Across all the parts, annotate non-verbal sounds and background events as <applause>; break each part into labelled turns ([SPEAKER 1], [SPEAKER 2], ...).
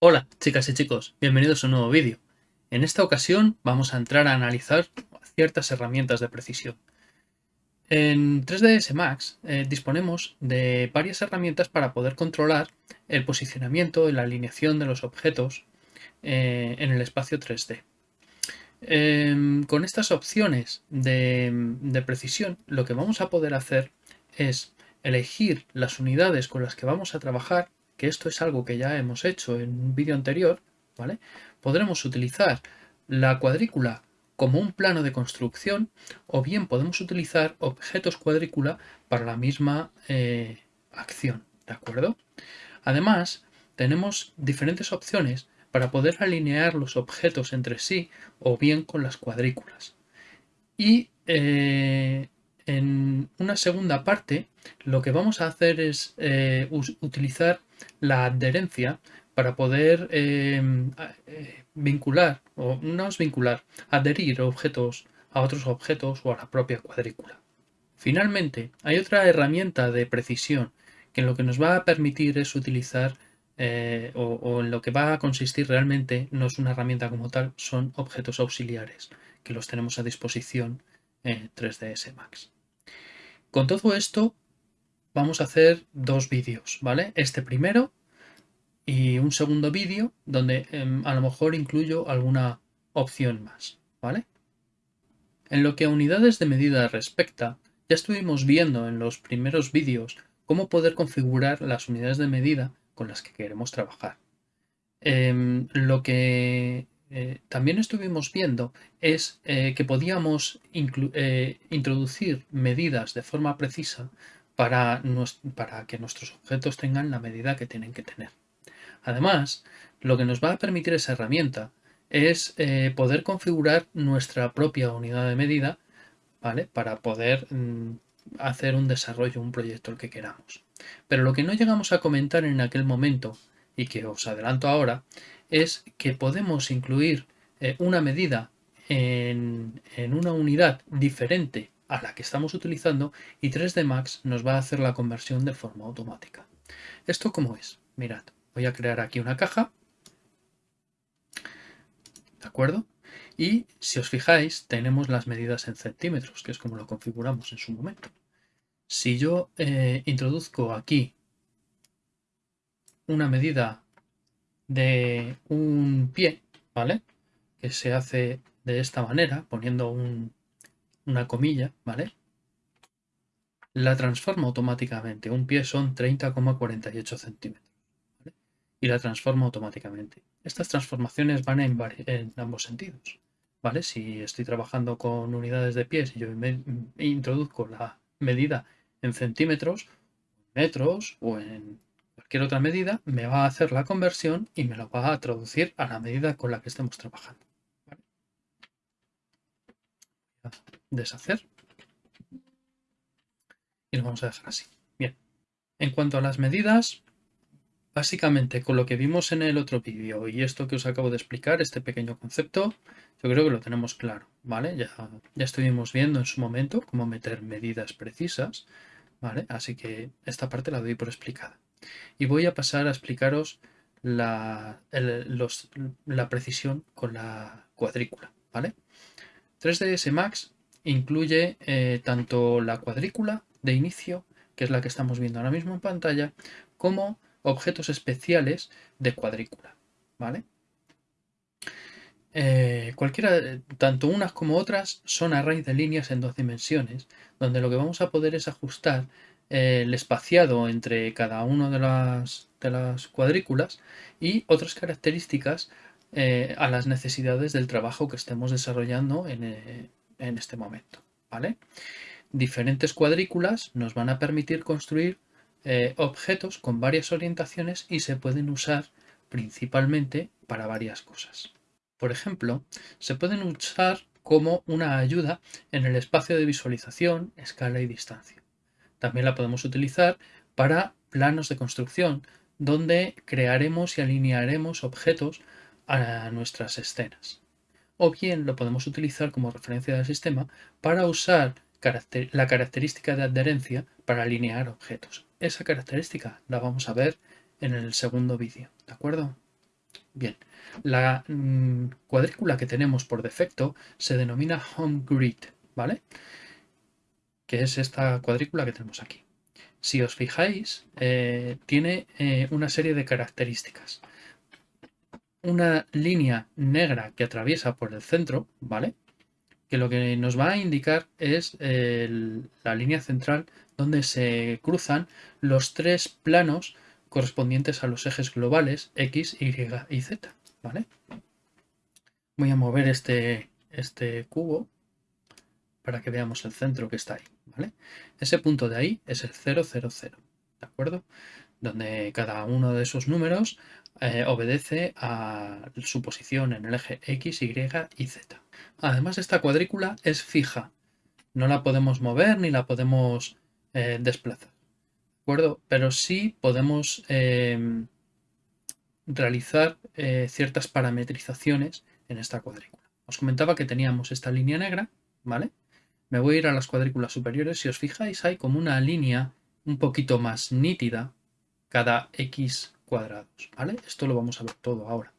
[SPEAKER 1] Hola chicas y chicos, bienvenidos a un nuevo vídeo. En esta ocasión vamos a entrar a analizar ciertas herramientas de precisión. En 3ds Max eh, disponemos de varias herramientas para poder controlar el posicionamiento y la alineación de los objetos eh, en el espacio 3D. Em, con estas opciones de, precisión lo que vamos a poder hacer es elegir las unidades con las que vamos a trabajar, que esto es algo que ya hemos hecho en un vídeo anterior, ¿vale? Podremos utilizar la cuadrícula como un plano de construcción o bien podemos utilizar objetos cuadrícula para la misma eh, acción, ¿de acuerdo? Además, tenemos diferentes opciones para poder alinear los objetos entre sí o bien con las cuadrículas. Y eh, en una segunda parte lo que vamos a hacer es eh, utilizar la adherencia para poder eh, vincular, o no es vincular, adherir objetos a otros objetos o a la propia cuadrícula. Finalmente, hay otra herramienta de precisión que lo que nos va a permitir es utilizar eh, o, en lo que va a consistir realmente no es una herramienta como tal, son objetos auxiliares que los tenemos a disposición en 3ds Max. Con todo esto vamos a hacer dos vídeos, ¿vale? Este primero y un segundo vídeo donde em, a lo mejor incluyo alguna opción más, ¿vale? En lo que a unidades de medida respecta, ya estuvimos viendo en los primeros vídeos cómo poder configurar las unidades de medida con las que queremos trabajar. Em, lo que eh, también estuvimos viendo es eh, que podíamos eh, introducir medidas de forma precisa para, que nuestros objetos tengan la medida que tienen que tener. Además, lo que nos va a permitir esa herramienta es poder configurar nuestra propia unidad de medida ¿vale? para poder mm, hacer un desarrollo, un proyecto el que queramos. Pero lo que no llegamos a comentar en aquel momento, y que os adelanto ahora, es que podemos incluir eh, una medida en, una unidad diferente a la que estamos utilizando y 3D Max nos va a hacer la conversión de forma automática. ¿Esto cómo es? Mirad, voy a crear aquí una caja. ¿De acuerdo? Y si os fijáis, tenemos las medidas en centímetros, que es como lo configuramos en su momento. Si yo eh, introduzco aquí una medida de un pie, ¿vale? Que se hace de esta manera, poniendo una comilla, ¿vale? La transforma automáticamente. Un pie son 30,48 centímetros. Y la transforma automáticamente. Estas transformaciones van en, ambos sentidos. ¿Vale? Si estoy trabajando con unidades de pies y yo introduzco la medida en centímetros, metros o en cualquier otra medida, me va a hacer la conversión y me lo va a traducir a la medida con la que estemos trabajando. Deshacer. Y lo vamos a dejar así. Bien. En cuanto a las medidas, básicamente con lo que vimos en el otro vídeo y esto que os acabo de explicar, este pequeño concepto, yo creo que lo tenemos claro, ¿vale? Ya, ya estuvimos viendo en su momento cómo meter medidas precisas ¿vale? Así que esta parte la doy por explicada. Y voy a pasar a explicaros la, la precisión con la cuadrícula, ¿vale? 3ds Max incluye eh, tanto la cuadrícula de inicio, que es la que estamos viendo ahora mismo en pantalla, como objetos especiales de cuadrícula, ¿vale? Eh, cualquiera, tanto unas como otras, son arrays de líneas en dos dimensiones, donde lo que vamos a poder es ajustar eh, el espaciado entre cada una de las, de las cuadrículas y otras características eh, a las necesidades del trabajo que estemos desarrollando en, este momento. Diferentes cuadrículas nos van a permitir construir objetos con varias orientaciones y se pueden usar principalmente para varias cosas. Por ejemplo, se pueden usar como una ayuda en el espacio de visualización, escala y distancia. También la podemos utilizar para planos de construcción, donde crearemos y alinearemos objetos a nuestras escenas. O bien lo podemos utilizar como referencia del sistema para usar la característica de adherencia para alinear objetos. Esa característica la vamos a ver en el segundo vídeo, ¿de acuerdo? Bien, la mm, cuadrícula que tenemos por defecto se denomina home grid, ¿vale? Que es esta cuadrícula que tenemos aquí. Si os fijáis, eh, tiene eh, una serie de características. Una línea negra que atraviesa por el centro, ¿vale? Que lo que nos va a indicar es la línea central donde se cruzan los tres planos correspondientes a los ejes globales X, Y y Z. ¿vale? Voy a mover este, este cubo para que veamos el centro que está ahí. ¿vale? Ese punto de ahí es el 000, ¿de acuerdo? Donde cada uno de esos números eh, obedece a su posición en el eje X, Y y Z. Además, esta cuadrícula es fija. No la podemos mover ni la podemos eh, desplazar Pero sí podemos em, realizar eh, ciertas parametrizaciones en esta cuadrícula. Os comentaba que teníamos esta línea negra, ¿vale? Me voy a ir a las cuadrículas superiores. Si os fijáis, hay como una línea un poquito más nítida cada x cuadrados, ¿vale? Esto lo vamos a ver todo ahora.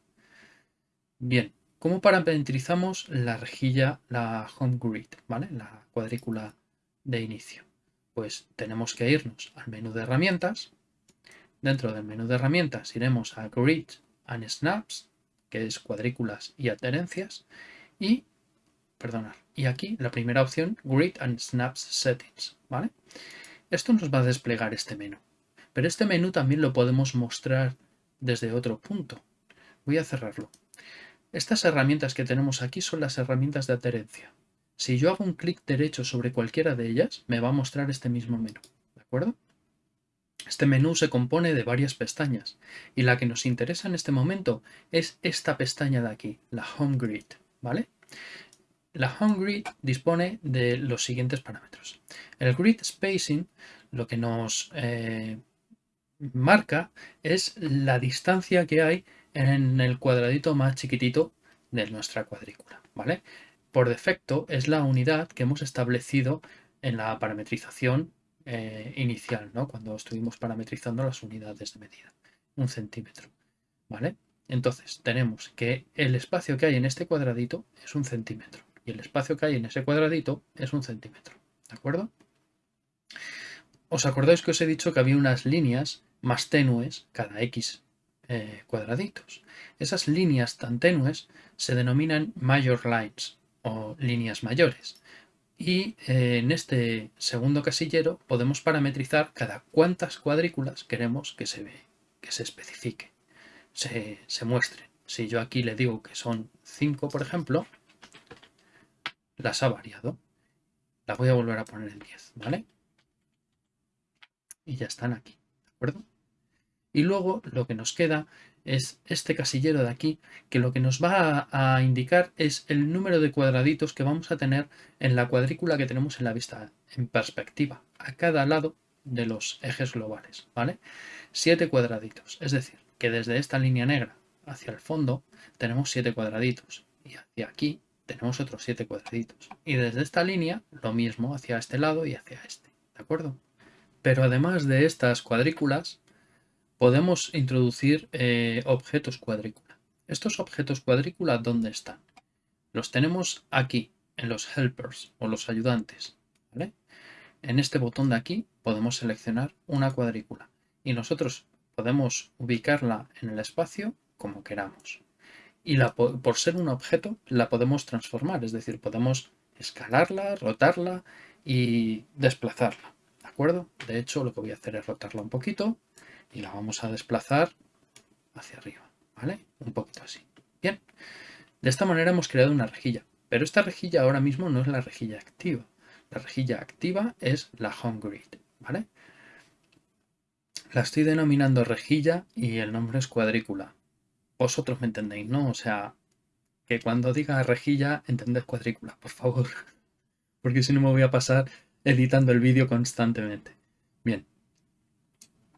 [SPEAKER 1] Bien, ¿cómo parametrizamos la rejilla, la home grid, ¿vale? La cuadrícula de inicio pues tenemos que irnos al menú de herramientas. Dentro del menú de herramientas iremos a Grid and Snaps, que es cuadrículas y adherencias. Y, perdonar, y aquí la primera opción, Grid and Snaps Settings, ¿vale? Esto nos va a desplegar este menú. Pero este menú también lo podemos mostrar desde otro punto. Voy a cerrarlo. Estas herramientas que tenemos aquí son las herramientas de adherencia. Si yo hago un clic derecho sobre cualquiera de ellas, me va a mostrar este mismo menú. ¿De acuerdo? Este menú se compone de varias pestañas y la que nos interesa en este momento es esta pestaña de aquí, la Home Grid, ¿vale? La Home Grid dispone de los siguientes parámetros. El Grid Spacing lo que nos eh, marca es la distancia que hay en el cuadradito más chiquitito de nuestra cuadrícula, ¿vale? Por defecto es la unidad que hemos establecido en la parametrización eh, inicial, ¿no? cuando estuvimos parametrizando las unidades de medida, un centímetro. ¿vale? Entonces tenemos que el espacio que hay en este cuadradito es un centímetro y el espacio que hay en ese cuadradito es un centímetro. ¿De acuerdo? ¿Os acordáis que os he dicho que había unas líneas más tenues cada X eh, cuadraditos? Esas líneas tan tenues se denominan major lines o líneas mayores. Y eh, en este segundo casillero podemos parametrizar cada cuántas cuadrículas queremos que se, ve, que se especifique, se, se muestre. Si yo aquí le digo que son 5, por ejemplo, las ha variado. Las voy a volver a poner en 10, ¿vale? Y ya están aquí, ¿de acuerdo? Y luego lo que nos queda es este casillero de aquí, que lo que nos va a, indicar es el número de cuadraditos que vamos a tener en la cuadrícula que tenemos en la vista en perspectiva, a cada lado de los ejes globales, ¿vale? Siete cuadraditos, es decir, que desde esta línea negra hacia el fondo tenemos siete cuadraditos y hacia aquí tenemos otros siete cuadraditos. Y desde esta línea lo mismo hacia este lado y hacia este, ¿de acuerdo? Pero además de estas cuadrículas, podemos introducir eh, objetos cuadrícula. Estos objetos cuadrícula, ¿dónde están? Los tenemos aquí, en los helpers o los ayudantes. En este botón de aquí podemos seleccionar una cuadrícula y nosotros podemos ubicarla en el espacio como queramos. Y la, por ser un objeto la podemos transformar, es decir, podemos escalarla, rotarla y desplazarla. ¿De acuerdo? De hecho, lo que voy a hacer es rotarla un poquito y la vamos a desplazar hacia arriba, ¿vale? Un poquito así. Bien, de esta manera hemos creado una rejilla, pero esta rejilla ahora mismo no es la rejilla activa. La rejilla activa es la home grid, ¿vale? La estoy denominando rejilla y el nombre es cuadrícula. Vosotros me entendéis, ¿no? O sea, que cuando diga rejilla entendés cuadrícula, por favor. <laughs> Porque si no me voy a pasar editando el vídeo constantemente.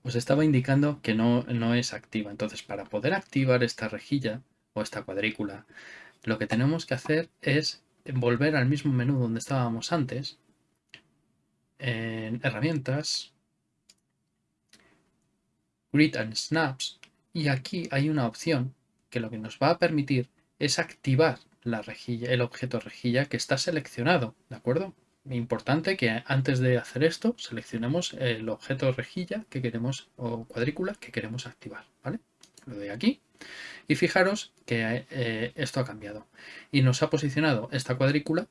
[SPEAKER 1] Os estaba indicando que no, no es activa. Entonces, para poder activar esta rejilla o esta cuadrícula, lo que tenemos que hacer es volver al mismo menú donde estábamos antes, en herramientas, Grid and Snaps, y aquí hay una opción que lo que nos va a permitir es activar la rejilla, el objeto rejilla que está seleccionado, ¿de acuerdo? Importante que antes de hacer esto seleccionemos el objeto rejilla que queremos o cuadrícula que queremos activar, ¿vale? Lo doy aquí y fijaros que eh, esto ha cambiado y nos ha posicionado esta cuadrícula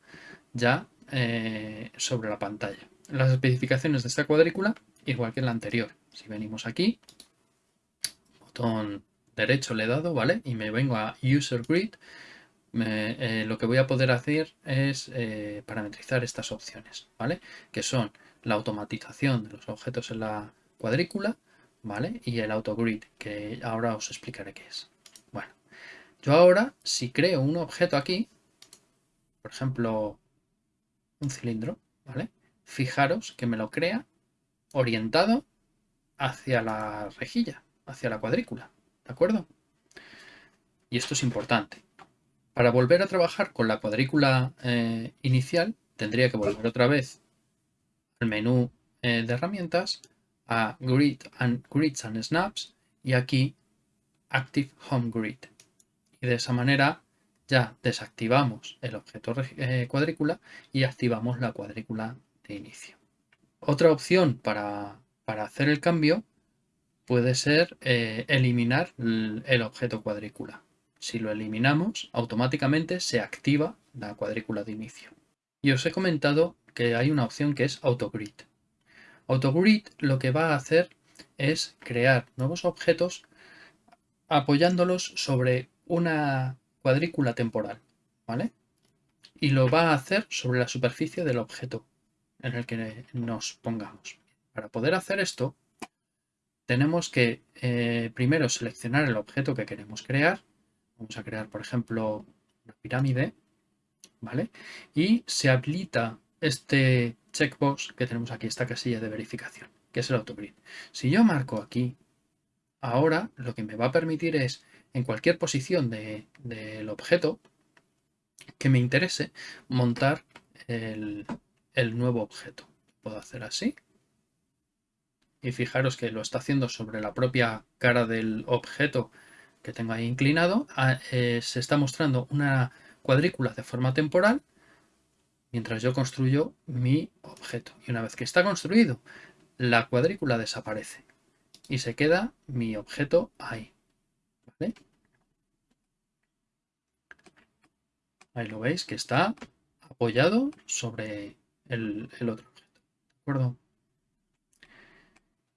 [SPEAKER 1] ya eh, sobre la pantalla. Las especificaciones de esta cuadrícula igual que la anterior. Si venimos aquí, botón derecho le he dado, ¿vale? Y me vengo a User Grid, eh, lo que voy a poder hacer es eh, parametrizar estas opciones, ¿vale? Que son la automatización de los objetos en la cuadrícula, ¿vale? Y el autogrid, que ahora os explicaré qué es. Bueno, yo ahora, si creo un objeto aquí, por ejemplo, un cilindro, ¿vale? Fijaros que me lo crea orientado hacia la rejilla, hacia la cuadrícula, ¿de acuerdo? Y esto es importante. Para volver a trabajar con la cuadrícula eh, inicial, tendría que volver otra vez al menú eh, de herramientas, a Grid and Grids and Snaps y aquí Active Home Grid. Y de esa manera ya desactivamos el objeto eh, cuadrícula y activamos la cuadrícula de inicio. Otra opción para, para hacer el cambio puede ser eliminar el objeto cuadrícula. Si lo eliminamos, automáticamente se activa la cuadrícula de inicio. Y os he comentado que hay una opción que es AutoGrid. AutoGrid lo que va a hacer es crear nuevos objetos apoyándolos sobre una cuadrícula temporal, ¿vale? Y lo va a hacer sobre la superficie del objeto en el que nos pongamos. Para poder hacer esto, tenemos que eh, primero seleccionar el objeto que queremos crear Vamos a crear, por ejemplo, una pirámide, ¿vale? Y se habilita este checkbox que tenemos aquí, esta casilla de verificación, que es el autogrid. Si yo marco aquí, ahora lo que me va a permitir es, en cualquier posición del objeto que me interese, montar el, el nuevo objeto. Puedo hacer así. Y fijaros que lo está haciendo sobre la propia cara del objeto que tengo ahí inclinado, eh, se está mostrando una cuadrícula de forma temporal mientras yo construyo mi objeto. Y una vez que está construido, la cuadrícula desaparece y se queda mi objeto ahí. Ahí lo veis que está apoyado sobre el, el otro objeto. ¿De acuerdo?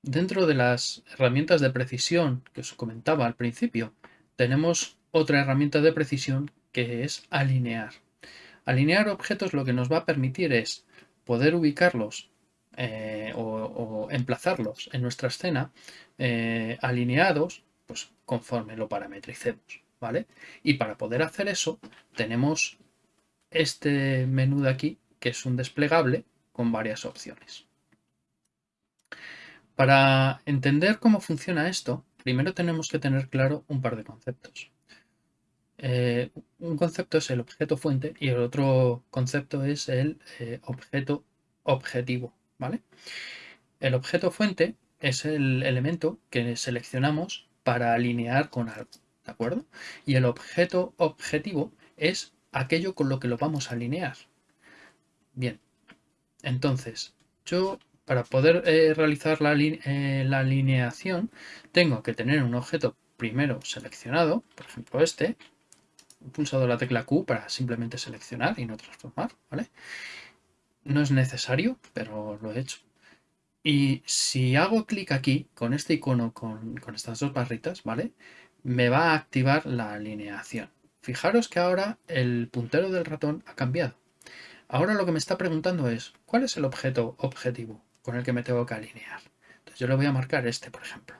[SPEAKER 1] Dentro de las herramientas de precisión que os comentaba al principio, tenemos otra herramienta de precisión que es alinear. Alinear objetos lo que nos va a permitir es poder ubicarlos eh, o, emplazarlos en nuestra escena eh, alineados pues, conforme lo parametricemos. ¿vale? Y para poder hacer eso tenemos este menú de aquí que es un desplegable con varias opciones. Para entender cómo funciona esto, primero tenemos que tener claro un par de conceptos. Eh, un concepto es el objeto fuente y el otro concepto es el eh, objeto objetivo. ¿vale? El objeto fuente es el elemento que seleccionamos para alinear con algo. ¿De acuerdo? Y el objeto objetivo es aquello con lo que lo vamos a alinear. Bien, entonces yo para poder eh, realizar eh, la, alineación tengo que tener un objeto primero seleccionado, por ejemplo este, he pulsado la tecla Q para simplemente seleccionar y no transformar, ¿vale? No es necesario, pero lo he hecho. Y si hago clic aquí, con este icono, con, con estas dos barritas, ¿vale? Me va a activar la alineación. Fijaros que ahora el puntero del ratón ha cambiado. Ahora lo que me está preguntando es, ¿cuál es el objeto objetivo? Con el que me tengo que alinear. Entonces yo le voy a marcar este, por ejemplo.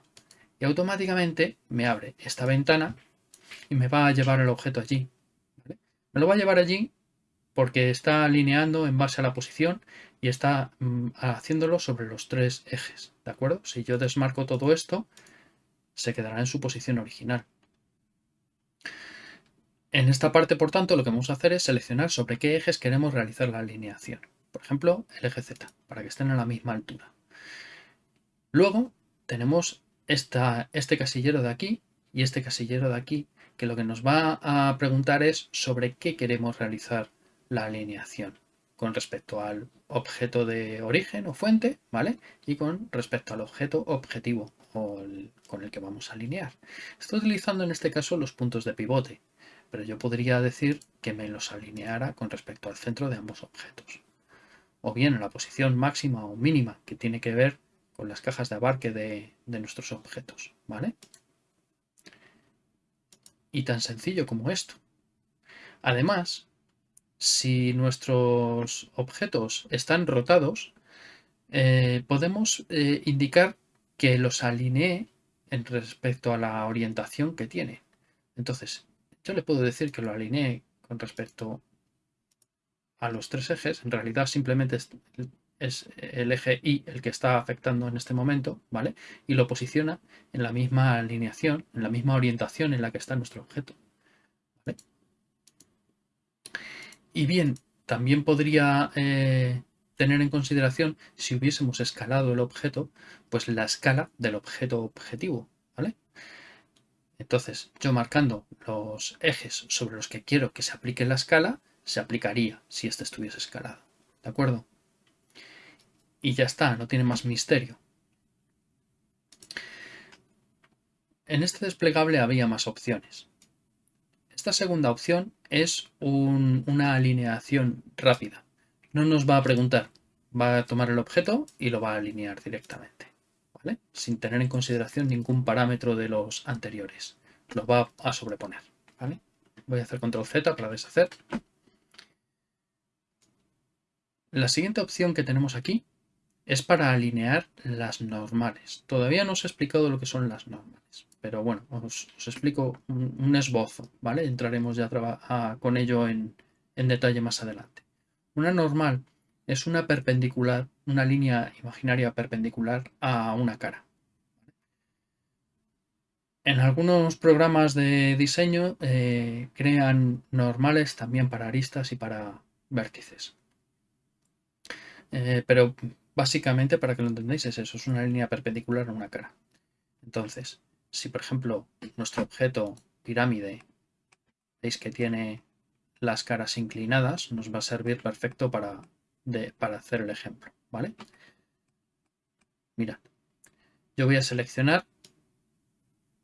[SPEAKER 1] Y automáticamente me abre esta ventana y me va a llevar el objeto allí. Me lo va a llevar allí porque está alineando en base a la posición y está mm, haciéndolo sobre los tres ejes. ¿De acuerdo? Si yo desmarco todo esto, se quedará en su posición original. En esta parte, por tanto, lo que vamos a hacer es seleccionar sobre qué ejes queremos realizar la alineación. Por ejemplo, el eje Z, para que estén a la misma altura. Luego tenemos este casillero de aquí y este casillero de aquí, que lo que nos va a preguntar es sobre qué queremos realizar la alineación con respecto al objeto de origen o fuente, ¿vale? Y con respecto al objeto objetivo o con el que vamos a alinear. Estoy utilizando en este caso los puntos de pivote, pero yo podría decir que me los alineara con respecto al centro de ambos objetos. O bien en la posición máxima o mínima, que tiene que ver con las cajas de abarque de, de nuestros objetos, ¿vale? Y tan sencillo como esto. Además, si nuestros objetos están rotados, eh, podemos eh, indicar que los alinee en respecto a la orientación que tiene. Entonces, yo le puedo decir que lo alinee con respecto a los tres ejes. En realidad simplemente es, el eje Y el que está afectando en este momento, ¿vale? Y lo posiciona en la misma alineación, en la misma orientación en la que está nuestro objeto. Y bien, también podría eh, tener en consideración, si hubiésemos escalado el objeto, pues la escala del objeto objetivo, ¿vale? Entonces, yo marcando los ejes sobre los que quiero que se aplique la escala, se aplicaría si este estuviese escalado, ¿de acuerdo? Y ya está, no tiene más misterio. En este desplegable había más opciones. Esta segunda opción es una alineación rápida. No nos va a preguntar, va a tomar el objeto y lo va a alinear directamente, ¿vale? Sin tener en consideración ningún parámetro de los anteriores. Lo va a sobreponer, ¿vale? Voy a hacer control Z para deshacer. La siguiente opción que tenemos aquí es para alinear las normales. Todavía no os he explicado lo que son las normales, pero bueno, os, explico un, esbozo, ¿vale? Entraremos ya con ello en, detalle más adelante. Una normal es una perpendicular, una línea imaginaria perpendicular a una cara. En algunos programas de diseño eh, crean normales también para aristas y para vértices. Eh, pero Básicamente, para que lo entendáis, es eso, es una línea perpendicular a una cara. Entonces, si por ejemplo nuestro objeto pirámide, veis que tiene las caras inclinadas, nos va a servir perfecto para, para hacer el ejemplo, ¿vale? Mirad, yo voy a seleccionar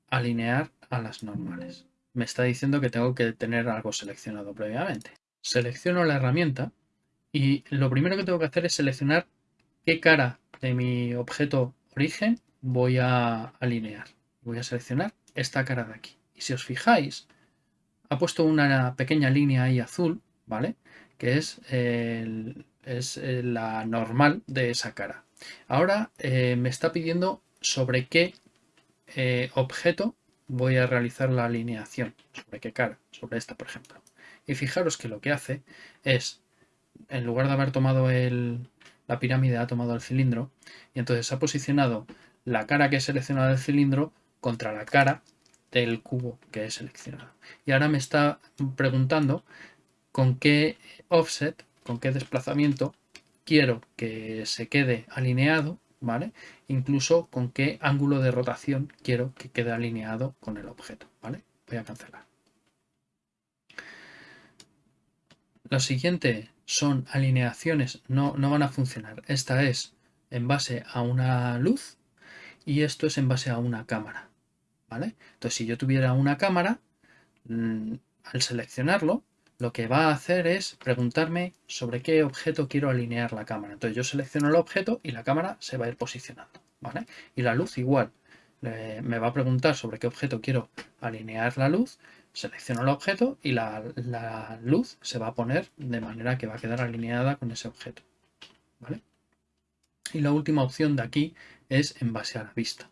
[SPEAKER 1] alinear a las normales. Me está diciendo que tengo que tener algo seleccionado previamente. Selecciono la herramienta y lo primero que tengo que hacer es seleccionar qué cara de mi objeto origen voy a alinear. Voy a seleccionar esta cara de aquí. Y si os fijáis, ha puesto una pequeña línea ahí azul, ¿vale? Que es, eh, la normal de esa cara. Ahora eh, me está pidiendo sobre qué eh, objeto voy a realizar la alineación. Sobre qué cara, sobre esta, por ejemplo. Y fijaros que lo que hace es, en lugar de haber tomado el, la pirámide ha tomado el cilindro y entonces ha posicionado la cara que he seleccionado del cilindro contra la cara del cubo que he seleccionado. Y ahora me está preguntando con qué offset, con qué desplazamiento quiero que se quede alineado, ¿vale? Incluso con qué ángulo de rotación quiero que quede alineado con el objeto, ¿vale? Voy a cancelar. Lo siguiente son alineaciones, no, no van a funcionar. Esta es en base a una luz y esto es en base a una cámara. ¿vale? Entonces, si yo tuviera una cámara, mm, al seleccionarlo, lo que va a hacer es preguntarme sobre qué objeto quiero alinear la cámara. Entonces yo selecciono el objeto y la cámara se va a ir posicionando. ¿vale? Y la luz igual. me va a preguntar sobre qué objeto quiero alinear la luz selecciono el objeto y la, luz se va a poner de manera que va a quedar alineada con ese objeto. ¿vale? Y la última opción de aquí es en base a la vista.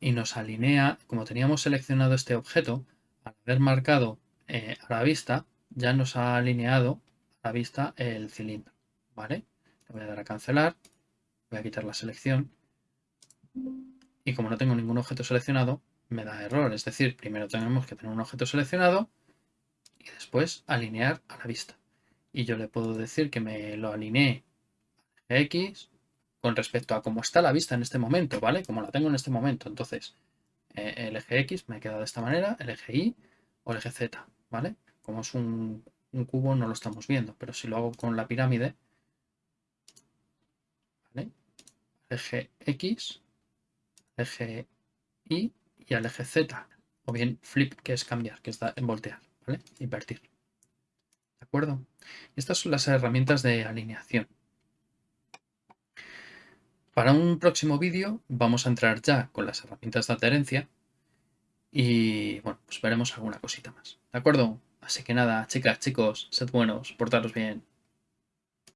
[SPEAKER 1] Y nos alinea, como teníamos seleccionado este objeto, al haber marcado eh, a la vista, ya nos ha alineado a la vista el cilindro. ¿vale? Le voy a dar a cancelar, voy a quitar la selección y como no tengo ningún objeto seleccionado, me da error. Es decir, primero tenemos que tener un objeto seleccionado y después alinear a la vista. y yo le puedo decir que me lo alinee X con respecto a cómo está la vista en este momento, ¿vale? Como la tengo en este momento. Entonces, eh, el eje X me queda de esta manera, el eje Y o el eje Z, ¿vale? Como es un, un cubo no lo estamos viendo, pero si lo hago con la pirámide, ¿vale? eje X, eje Y y al eje Z, o bien flip, que es cambiar, que está en voltear, ¿vale? Invertir. ¿De acuerdo? Estas son las herramientas de alineación. Para un próximo vídeo vamos a entrar ya con las herramientas de adherencia y bueno, pues veremos alguna cosita más. ¿De acuerdo? Así que nada, chicas, chicos, sed buenos, portaros bien.